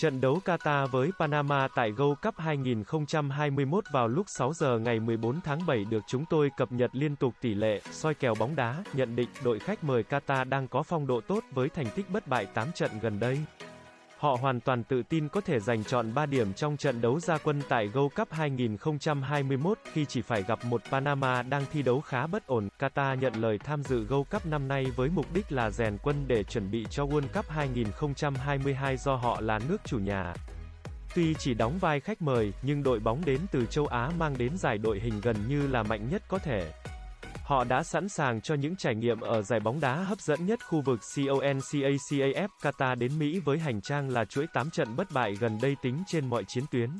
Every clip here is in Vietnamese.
Trận đấu Qatar với Panama tại Gold Cup 2021 vào lúc 6 giờ ngày 14 tháng 7 được chúng tôi cập nhật liên tục tỷ lệ, soi kèo bóng đá, nhận định đội khách mời Qatar đang có phong độ tốt với thành tích bất bại 8 trận gần đây. Họ hoàn toàn tự tin có thể giành chọn 3 điểm trong trận đấu gia quân tại Gold Cup 2021 khi chỉ phải gặp một Panama đang thi đấu khá bất ổn. Qatar nhận lời tham dự Gold Cup năm nay với mục đích là rèn quân để chuẩn bị cho World Cup 2022 do họ là nước chủ nhà. Tuy chỉ đóng vai khách mời, nhưng đội bóng đến từ châu Á mang đến giải đội hình gần như là mạnh nhất có thể. Họ đã sẵn sàng cho những trải nghiệm ở giải bóng đá hấp dẫn nhất khu vực CONCACAF Qatar đến Mỹ với hành trang là chuỗi 8 trận bất bại gần đây tính trên mọi chiến tuyến.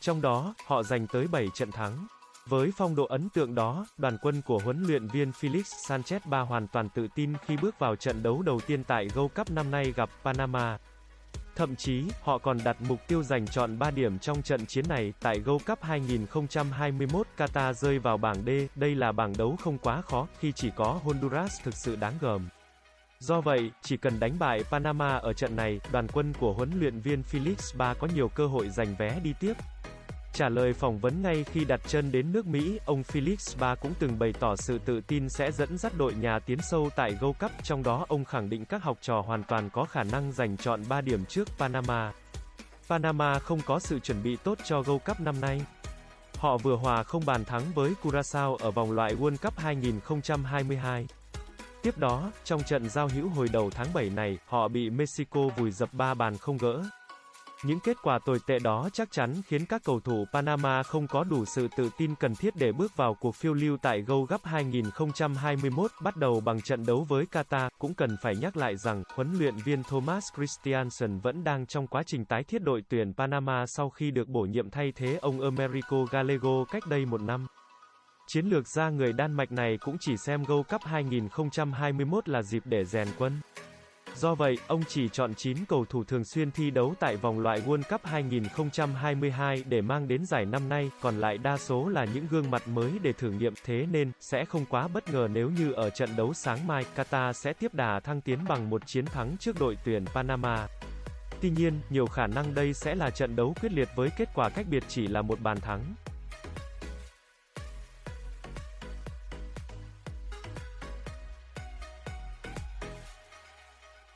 Trong đó, họ giành tới 7 trận thắng. Với phong độ ấn tượng đó, đoàn quân của huấn luyện viên Felix Sanchez Ba hoàn toàn tự tin khi bước vào trận đấu đầu tiên tại Gold Cup năm nay gặp Panama. Thậm chí, họ còn đặt mục tiêu giành chọn 3 điểm trong trận chiến này, tại Gold Cup 2021 Qatar rơi vào bảng D, đây là bảng đấu không quá khó, khi chỉ có Honduras thực sự đáng gờm. Do vậy, chỉ cần đánh bại Panama ở trận này, đoàn quân của huấn luyện viên Felix Ba có nhiều cơ hội giành vé đi tiếp. Trả lời phỏng vấn ngay khi đặt chân đến nước Mỹ, ông Felix Ba cũng từng bày tỏ sự tự tin sẽ dẫn dắt đội nhà tiến sâu tại Gold Cup, trong đó ông khẳng định các học trò hoàn toàn có khả năng giành chọn 3 điểm trước Panama. Panama không có sự chuẩn bị tốt cho Gold Cup năm nay. Họ vừa hòa không bàn thắng với Curaçao ở vòng loại World Cup 2022. Tiếp đó, trong trận giao hữu hồi đầu tháng 7 này, họ bị Mexico vùi dập 3 bàn không gỡ. Những kết quả tồi tệ đó chắc chắn khiến các cầu thủ Panama không có đủ sự tự tin cần thiết để bước vào cuộc phiêu lưu tại Gold Cup 2021 bắt đầu bằng trận đấu với Qatar. Cũng cần phải nhắc lại rằng, huấn luyện viên Thomas Christiansen vẫn đang trong quá trình tái thiết đội tuyển Panama sau khi được bổ nhiệm thay thế ông Americo Gallego cách đây một năm. Chiến lược gia người Đan Mạch này cũng chỉ xem Gold Cup 2021 là dịp để rèn quân. Do vậy, ông chỉ chọn 9 cầu thủ thường xuyên thi đấu tại vòng loại World Cup 2022 để mang đến giải năm nay, còn lại đa số là những gương mặt mới để thử nghiệm, thế nên, sẽ không quá bất ngờ nếu như ở trận đấu sáng mai, Qatar sẽ tiếp đà thăng tiến bằng một chiến thắng trước đội tuyển Panama. Tuy nhiên, nhiều khả năng đây sẽ là trận đấu quyết liệt với kết quả cách biệt chỉ là một bàn thắng.